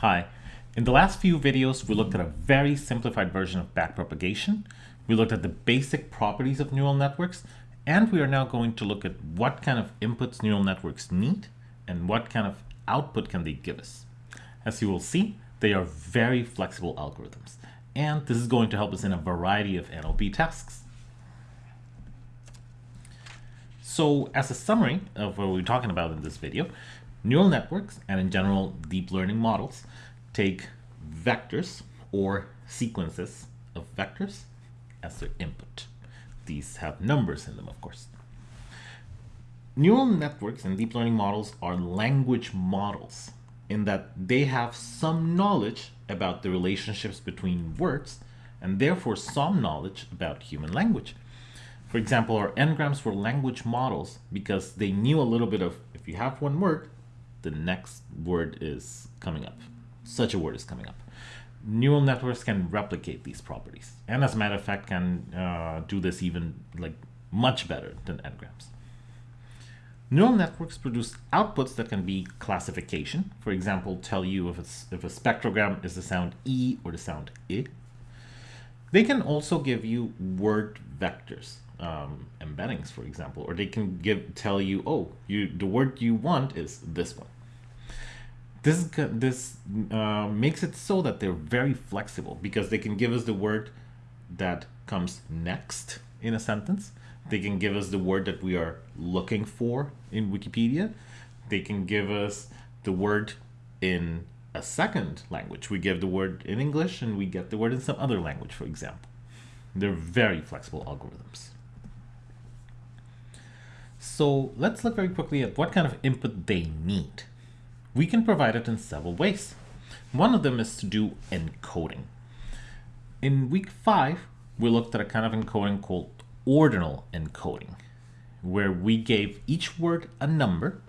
Hi. In the last few videos, we looked at a very simplified version of backpropagation. We looked at the basic properties of neural networks, and we are now going to look at what kind of inputs neural networks need and what kind of output can they give us. As you will see, they are very flexible algorithms, and this is going to help us in a variety of NLP tasks. So as a summary of what we're talking about in this video, neural networks and in general deep learning models take vectors or sequences of vectors as their input. These have numbers in them, of course. Neural networks and deep learning models are language models in that they have some knowledge about the relationships between words and therefore some knowledge about human language. For example, our n-grams were language models because they knew a little bit of if you have one word, the next word is coming up. Such a word is coming up. Neural networks can replicate these properties, and as a matter of fact, can uh, do this even like much better than n-grams. Neural networks produce outputs that can be classification. For example, tell you if, it's, if a spectrogram is the sound E or the sound I. They can also give you word vectors um, embeddings, for example, or they can give tell you, oh, you the word you want is this one. This this uh, makes it so that they're very flexible because they can give us the word that comes next in a sentence. They can give us the word that we are looking for in Wikipedia. They can give us the word in a second language. We give the word in English and we get the word in some other language, for example. They're very flexible algorithms. So let's look very quickly at what kind of input they need. We can provide it in several ways. One of them is to do encoding. In week five, we looked at a kind of encoding called ordinal encoding, where we gave each word a number.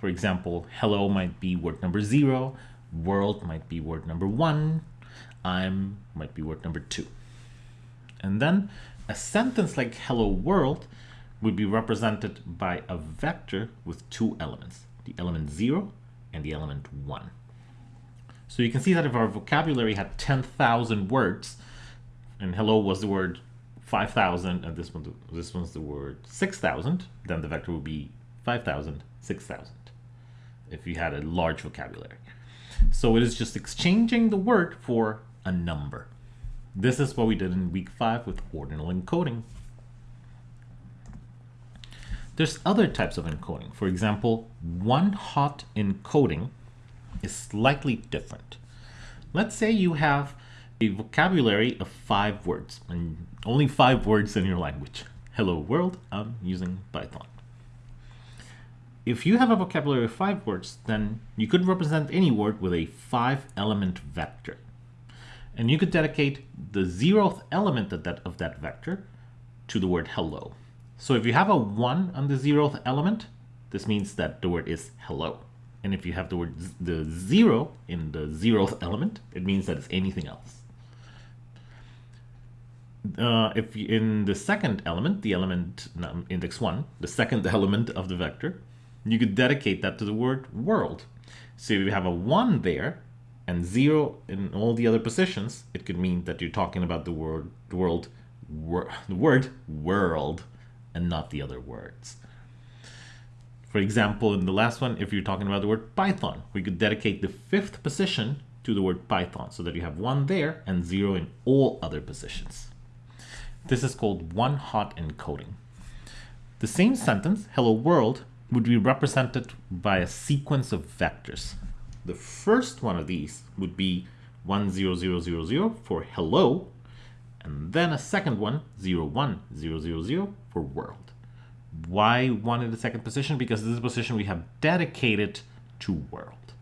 For example, hello might be word number zero, world might be word number one, I'm might be word number two. And then a sentence like hello world would be represented by a vector with two elements, the element 0 and the element 1. So you can see that if our vocabulary had 10,000 words, and hello was the word 5,000, and this, one, this one's the word 6,000, then the vector would be 5,000, 6,000, if you had a large vocabulary. So it is just exchanging the word for a number. This is what we did in week 5 with ordinal encoding. There's other types of encoding. For example, one-hot encoding is slightly different. Let's say you have a vocabulary of five words, and only five words in your language. Hello world, I'm using Python. If you have a vocabulary of five words, then you could represent any word with a five element vector. And you could dedicate the zeroth element of that, of that vector to the word hello. So if you have a 1 on the zeroth element, this means that the word is hello. And if you have the word the 0 in the zeroth element, it means that it's anything else. Uh, if you, in the second element, the element index 1, the second element of the vector, you could dedicate that to the word world. So if you have a 1 there and 0 in all the other positions, it could mean that you're talking about the word world wor the word world and not the other words. For example, in the last one, if you're talking about the word Python, we could dedicate the fifth position to the word Python so that you have one there and zero in all other positions. This is called one-hot encoding. The same sentence, hello world, would be represented by a sequence of vectors. The first one of these would be 10000 for hello, and then a second one, 01000 for world. Why one in the second position? Because this is position we have dedicated to world.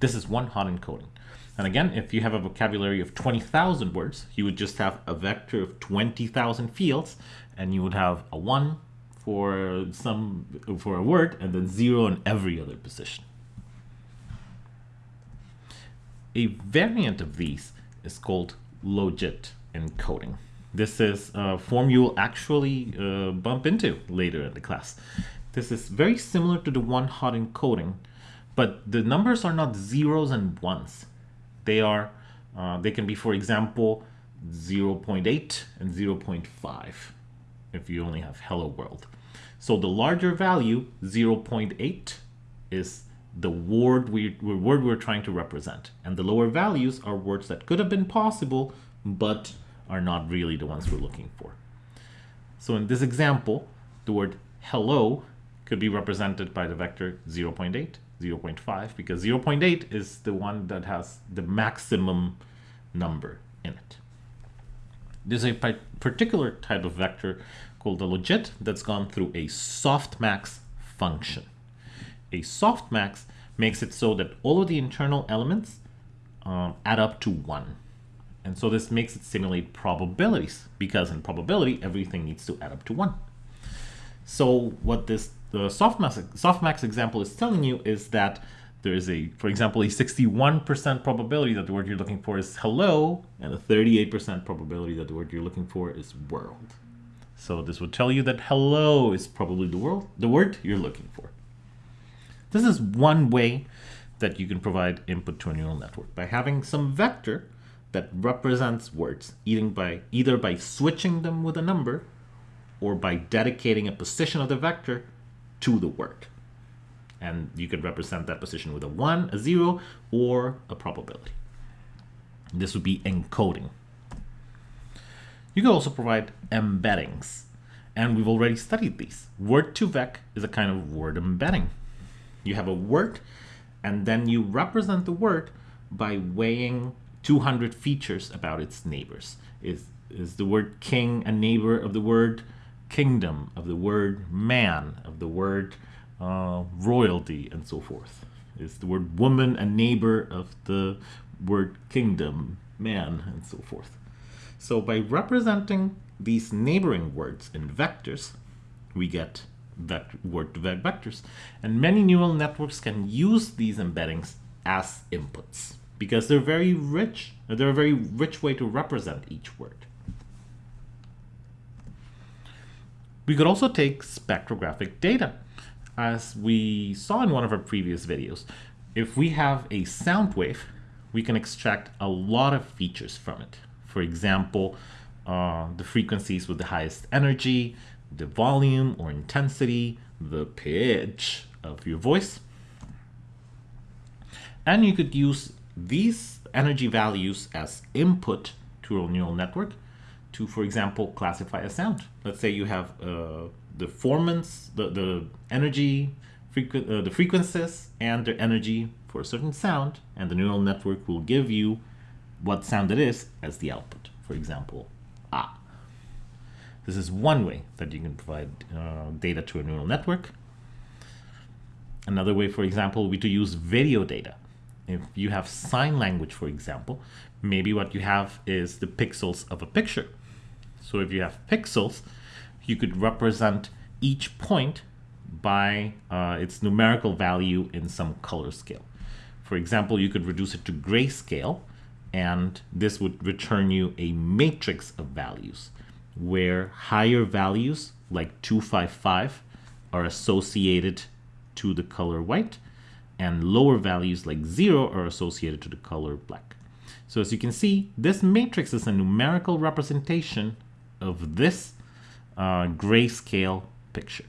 This is one hot encoding. And again, if you have a vocabulary of 20,000 words, you would just have a vector of 20,000 fields, and you would have a 1 for some for a word, and then 0 in every other position. A variant of these is called logit encoding. This is a form you will actually uh, bump into later in the class. This is very similar to the one-hot encoding, But the numbers are not zeros and ones. They are, uh, they can be, for example, 0.8 and 0.5 if you only have hello world. So the larger value, 0.8, is the word we word we're trying to represent. And the lower values are words that could have been possible, but are not really the ones we're looking for. So in this example, the word hello could be represented by the vector 0.8, 0.5, because 0.8 is the one that has the maximum number in it. There's a particular type of vector called a logit that's gone through a softmax function. A softmax makes it so that all of the internal elements um, add up to 1. And so this makes it simulate probabilities because in probability, everything needs to add up to 1. So what this the softmax, softmax example is telling you is that there is a, for example, a 61% probability that the word you're looking for is hello, and a 38% probability that the word you're looking for is world. So this would tell you that hello is probably the world, the word you're looking for. This is one way that you can provide input to a neural network by having some vector that represents words, either by, either by switching them with a number or by dedicating a position of the vector to the word. And you could represent that position with a 1, a 0, or a probability. This would be encoding. You can also provide embeddings. And we've already studied these. Word2vec is a kind of word embedding. You have a word, and then you represent the word by weighing 200 features about its neighbors. Is, is the word king a neighbor of the word kingdom, of the word man, of the word uh, royalty, and so forth. Is the word woman a neighbor of the word kingdom, man, and so forth. So by representing these neighboring words in vectors, we get vector, word to vectors. And many neural networks can use these embeddings as inputs because they're very rich. They're a very rich way to represent each word. We could also take spectrographic data. As we saw in one of our previous videos, if we have a sound wave, we can extract a lot of features from it. For example, uh, the frequencies with the highest energy, the volume or intensity, the pitch of your voice. And you could use these energy values as input to a neural network to, for example, classify a sound. Let's say you have uh, the formants, the, the energy, frequ uh, the frequencies, and their energy for a certain sound, and the neural network will give you what sound it is as the output. For example, ah. This is one way that you can provide uh, data to a neural network. Another way, for example, would be to use video data. If you have sign language, for example, maybe what you have is the pixels of a picture. So if you have pixels, you could represent each point by uh, its numerical value in some color scale. For example, you could reduce it to grayscale, and this would return you a matrix of values where higher values like 255 are associated to the color white and lower values like 0 are associated to the color black. So as you can see, this matrix is a numerical representation of this uh, grayscale picture.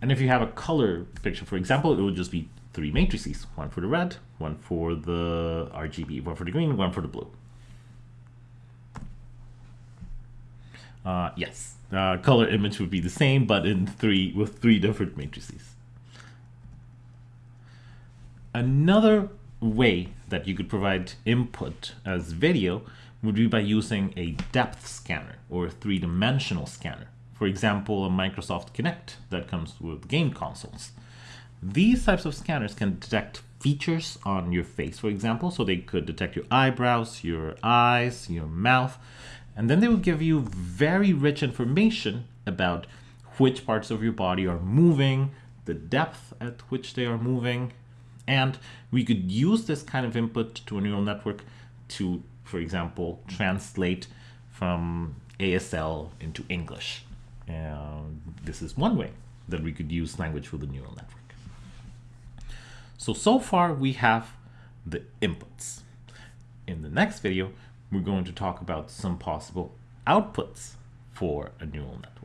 And if you have a color picture, for example, it would just be three matrices, one for the red, one for the RGB, one for the green, one for the blue. Uh, yes, uh, color image would be the same, but in three with three different matrices. Another way that you could provide input as video would be by using a depth scanner or a three-dimensional scanner. For example, a Microsoft Kinect that comes with game consoles. These types of scanners can detect features on your face, for example, so they could detect your eyebrows, your eyes, your mouth, and then they will give you very rich information about which parts of your body are moving, the depth at which they are moving, and we could use this kind of input to a neural network to for example, translate from ASL into English. And this is one way that we could use language with a neural network. So, so far we have the inputs. In the next video, we're going to talk about some possible outputs for a neural network.